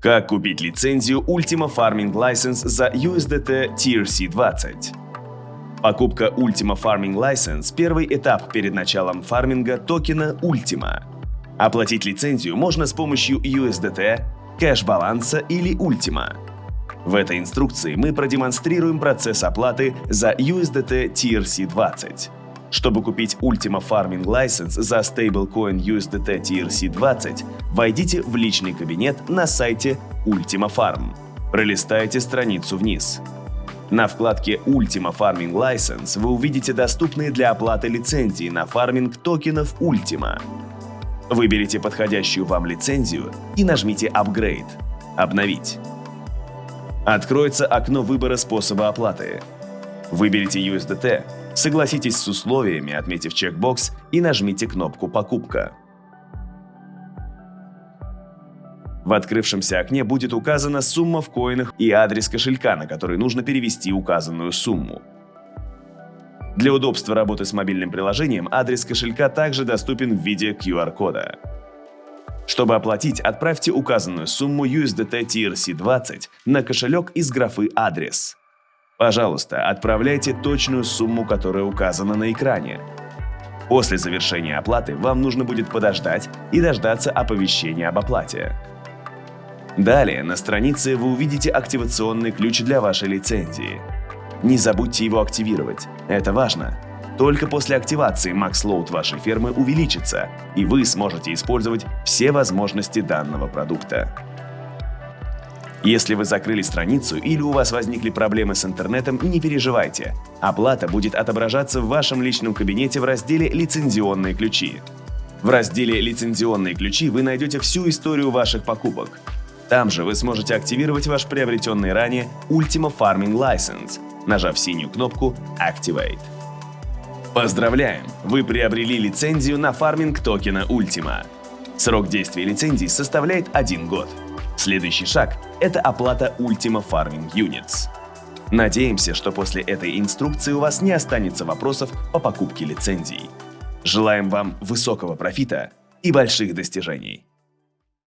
Как купить лицензию Ultima Farming License за USDT TRC20? Покупка Ultima Farming License – первый этап перед началом фарминга токена Ultima. Оплатить лицензию можно с помощью USDT, кэш-баланса или Ultima. В этой инструкции мы продемонстрируем процесс оплаты за USDT TRC20. Чтобы купить Ultima Farming License за стейблкоин USDT TRC20, войдите в личный кабинет на сайте Ultima Farm. Пролистайте страницу вниз. На вкладке Ultima Farming License вы увидите доступные для оплаты лицензии на фарминг токенов Ultima. Выберите подходящую вам лицензию и нажмите Upgrade – «Обновить». Откроется окно выбора способа оплаты. Выберите USDT, согласитесь с условиями, отметив чекбокс и нажмите кнопку «Покупка». В открывшемся окне будет указана сумма в коинах и адрес кошелька, на который нужно перевести указанную сумму. Для удобства работы с мобильным приложением адрес кошелька также доступен в виде QR-кода. Чтобы оплатить, отправьте указанную сумму USDT TRC20 на кошелек из графы «Адрес». Пожалуйста, отправляйте точную сумму, которая указана на экране. После завершения оплаты вам нужно будет подождать и дождаться оповещения об оплате. Далее на странице вы увидите активационный ключ для вашей лицензии. Не забудьте его активировать, это важно. Только после активации MaxLoad вашей фермы увеличится, и вы сможете использовать все возможности данного продукта. Если вы закрыли страницу или у вас возникли проблемы с интернетом, не переживайте. Оплата будет отображаться в вашем личном кабинете в разделе «Лицензионные ключи». В разделе «Лицензионные ключи» вы найдете всю историю ваших покупок. Там же вы сможете активировать ваш приобретенный ранее Ultima Farming License, нажав синюю кнопку Activate. Поздравляем! Вы приобрели лицензию на фарминг токена Ultima. Срок действия лицензии составляет один год. Следующий шаг – это оплата Ultima Farming Units. Надеемся, что после этой инструкции у вас не останется вопросов по покупке лицензий. Желаем вам высокого профита и больших достижений!